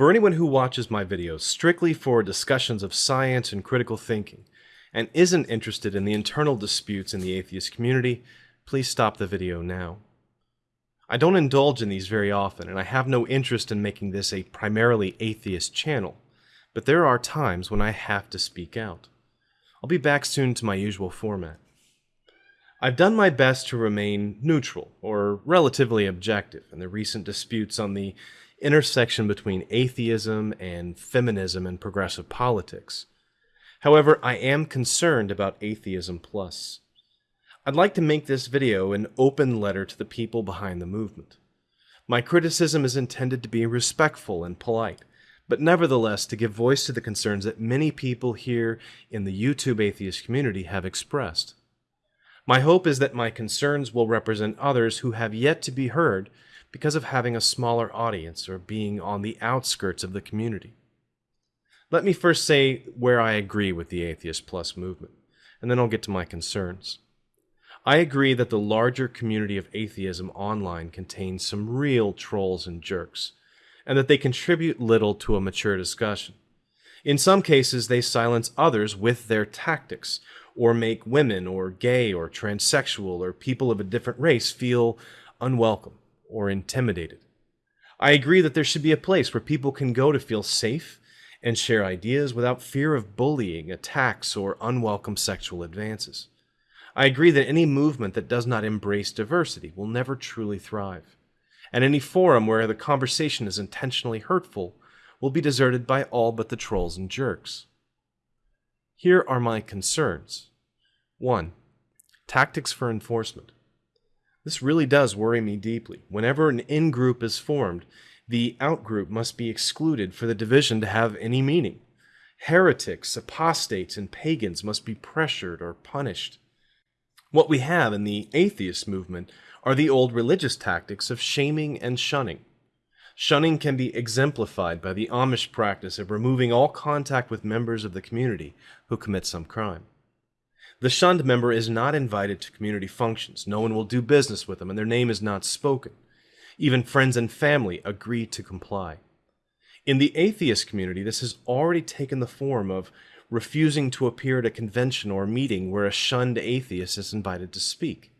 For anyone who watches my videos strictly for discussions of science and critical thinking, and isn't interested in the internal disputes in the atheist community, please stop the video now. I don't indulge in these very often, and I have no interest in making this a primarily atheist channel, but there are times when I have to speak out. I'll be back soon to my usual format. I've done my best to remain neutral, or relatively objective, in the recent disputes on the intersection between atheism and feminism and progressive politics. However, I am concerned about Atheism Plus. I'd like to make this video an open letter to the people behind the movement. My criticism is intended to be respectful and polite, but nevertheless to give voice to the concerns that many people here in the YouTube atheist community have expressed. My hope is that my concerns will represent others who have yet to be heard because of having a smaller audience or being on the outskirts of the community. Let me first say where I agree with the Atheist Plus movement, and then I'll get to my concerns. I agree that the larger community of atheism online contains some real trolls and jerks, and that they contribute little to a mature discussion. In some cases, they silence others with their tactics, or make women, or gay, or transsexual, or people of a different race feel unwelcome or intimidated. I agree that there should be a place where people can go to feel safe and share ideas without fear of bullying, attacks, or unwelcome sexual advances. I agree that any movement that does not embrace diversity will never truly thrive, and any forum where the conversation is intentionally hurtful will be deserted by all but the trolls and jerks. Here are my concerns. 1. Tactics for enforcement. This really does worry me deeply. Whenever an in-group is formed, the out-group must be excluded for the division to have any meaning. Heretics, apostates, and pagans must be pressured or punished. What we have in the atheist movement are the old religious tactics of shaming and shunning. Shunning can be exemplified by the Amish practice of removing all contact with members of the community who commit some crime. The shunned member is not invited to community functions, no one will do business with them, and their name is not spoken. Even friends and family agree to comply. In the atheist community, this has already taken the form of refusing to appear at a convention or meeting where a shunned atheist is invited to speak.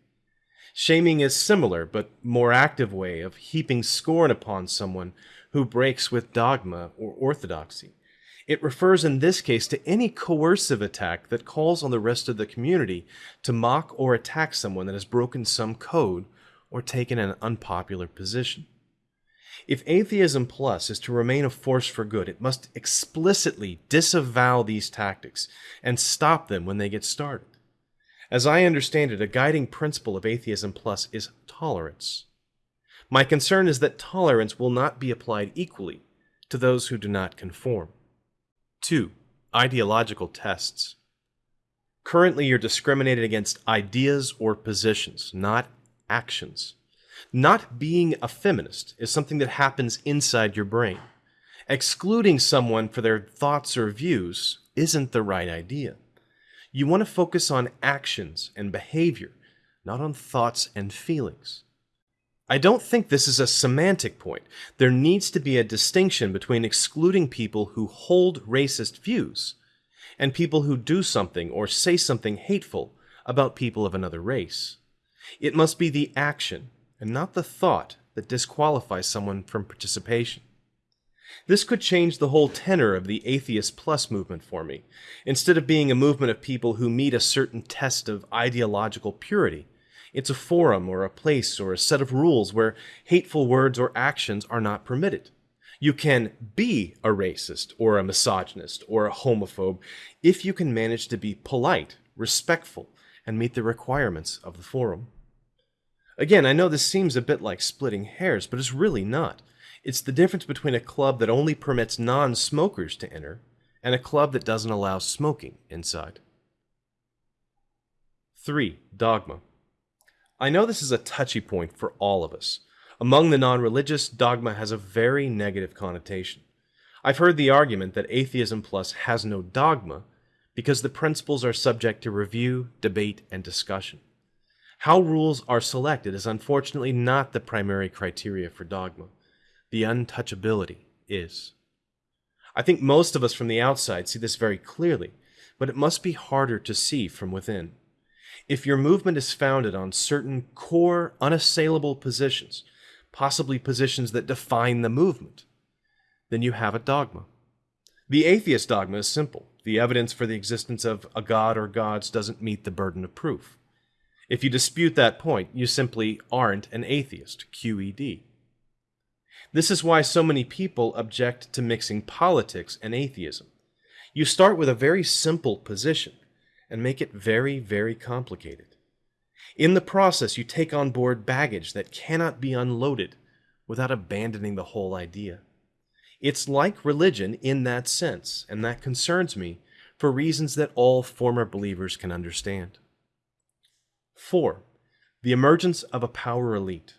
Shaming is a similar, but more active way of heaping scorn upon someone who breaks with dogma or orthodoxy. It refers in this case to any coercive attack that calls on the rest of the community to mock or attack someone that has broken some code or taken an unpopular position. If Atheism Plus is to remain a force for good, it must explicitly disavow these tactics and stop them when they get started. As I understand it, a guiding principle of Atheism Plus is tolerance. My concern is that tolerance will not be applied equally to those who do not conform. 2. Ideological tests. Currently, you're discriminated against ideas or positions, not actions. Not being a feminist is something that happens inside your brain. Excluding someone for their thoughts or views isn't the right idea. You want to focus on actions and behavior, not on thoughts and feelings. I don't think this is a semantic point. There needs to be a distinction between excluding people who hold racist views and people who do something or say something hateful about people of another race. It must be the action and not the thought that disqualifies someone from participation. This could change the whole tenor of the Atheist Plus movement for me. Instead of being a movement of people who meet a certain test of ideological purity, it's a forum or a place or a set of rules where hateful words or actions are not permitted. You can be a racist or a misogynist or a homophobe if you can manage to be polite, respectful, and meet the requirements of the forum. Again, I know this seems a bit like splitting hairs, but it's really not. It's the difference between a club that only permits non-smokers to enter and a club that doesn't allow smoking inside. 3. Dogma. I know this is a touchy point for all of us. Among the non-religious, dogma has a very negative connotation. I've heard the argument that Atheism Plus has no dogma because the principles are subject to review, debate, and discussion. How rules are selected is unfortunately not the primary criteria for dogma. The untouchability is. I think most of us from the outside see this very clearly, but it must be harder to see from within. If your movement is founded on certain core, unassailable positions, possibly positions that define the movement, then you have a dogma. The atheist dogma is simple. The evidence for the existence of a god or gods doesn't meet the burden of proof. If you dispute that point, you simply aren't an atheist, QED. This is why so many people object to mixing politics and atheism. You start with a very simple position and make it very, very complicated. In the process, you take on board baggage that cannot be unloaded without abandoning the whole idea. It's like religion in that sense, and that concerns me for reasons that all former believers can understand. 4. The emergence of a power elite.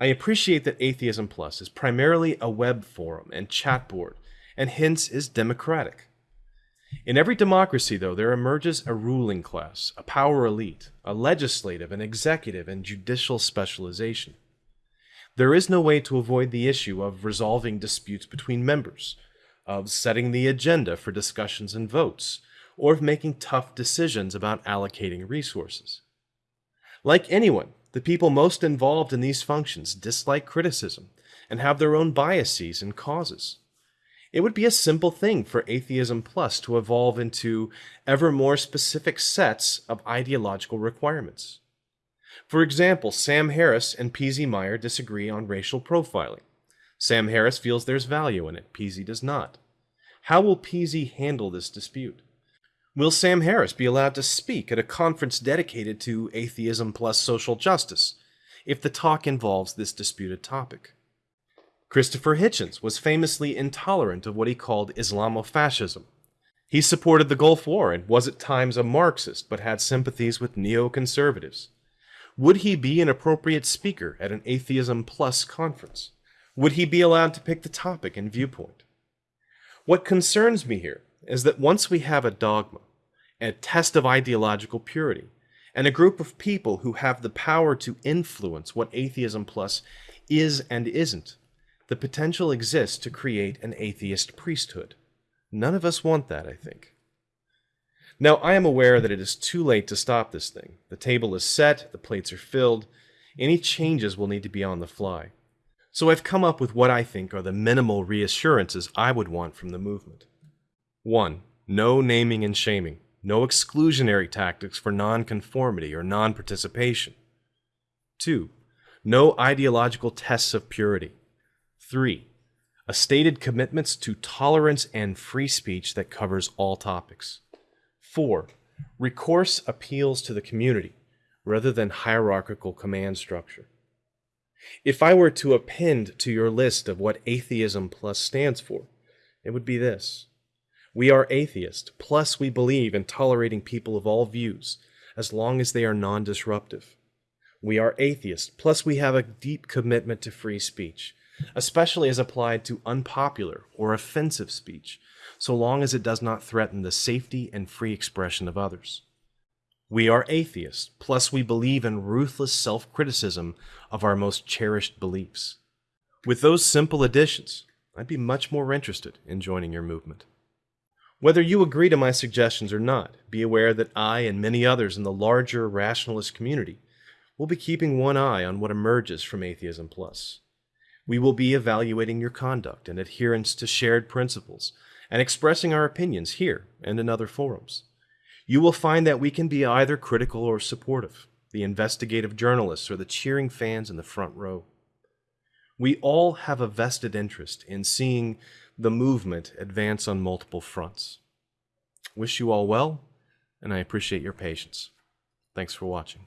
I appreciate that Atheism Plus is primarily a web forum and chat board, and hence is democratic. In every democracy, though, there emerges a ruling class, a power elite, a legislative an executive and judicial specialization. There is no way to avoid the issue of resolving disputes between members, of setting the agenda for discussions and votes, or of making tough decisions about allocating resources. Like anyone, the people most involved in these functions dislike criticism and have their own biases and causes. It would be a simple thing for Atheism Plus to evolve into ever more specific sets of ideological requirements. For example, Sam Harris and P.Z. Myers disagree on racial profiling. Sam Harris feels there's value in it, PZ does not. How will PZ handle this dispute? Will Sam Harris be allowed to speak at a conference dedicated to atheism plus social justice if the talk involves this disputed topic? Christopher Hitchens was famously intolerant of what he called Islamofascism. He supported the Gulf War and was at times a Marxist but had sympathies with neoconservatives. Would he be an appropriate speaker at an Atheism Plus conference? Would he be allowed to pick the topic and viewpoint? What concerns me here is that once we have a dogma, a test of ideological purity, and a group of people who have the power to influence what Atheism Plus is and isn't, the potential exists to create an atheist priesthood. None of us want that, I think. Now, I am aware that it is too late to stop this thing. The table is set, the plates are filled. Any changes will need to be on the fly. So I've come up with what I think are the minimal reassurances I would want from the movement. 1. No naming and shaming. No exclusionary tactics for nonconformity or non-participation. 2. No ideological tests of purity. 3. A stated commitments to tolerance and free speech that covers all topics. 4. Recourse appeals to the community rather than hierarchical command structure. If I were to append to your list of what Atheism Plus stands for, it would be this. We are atheist, plus we believe in tolerating people of all views, as long as they are non-disruptive. We are atheist, plus we have a deep commitment to free speech, especially as applied to unpopular or offensive speech, so long as it does not threaten the safety and free expression of others. We are atheists, plus we believe in ruthless self-criticism of our most cherished beliefs. With those simple additions, I'd be much more interested in joining your movement. Whether you agree to my suggestions or not, be aware that I and many others in the larger rationalist community will be keeping one eye on what emerges from Atheism Plus. We will be evaluating your conduct and adherence to shared principles and expressing our opinions here and in other forums. You will find that we can be either critical or supportive, the investigative journalists or the cheering fans in the front row. We all have a vested interest in seeing the movement advance on multiple fronts. Wish you all well, and I appreciate your patience. Thanks for watching.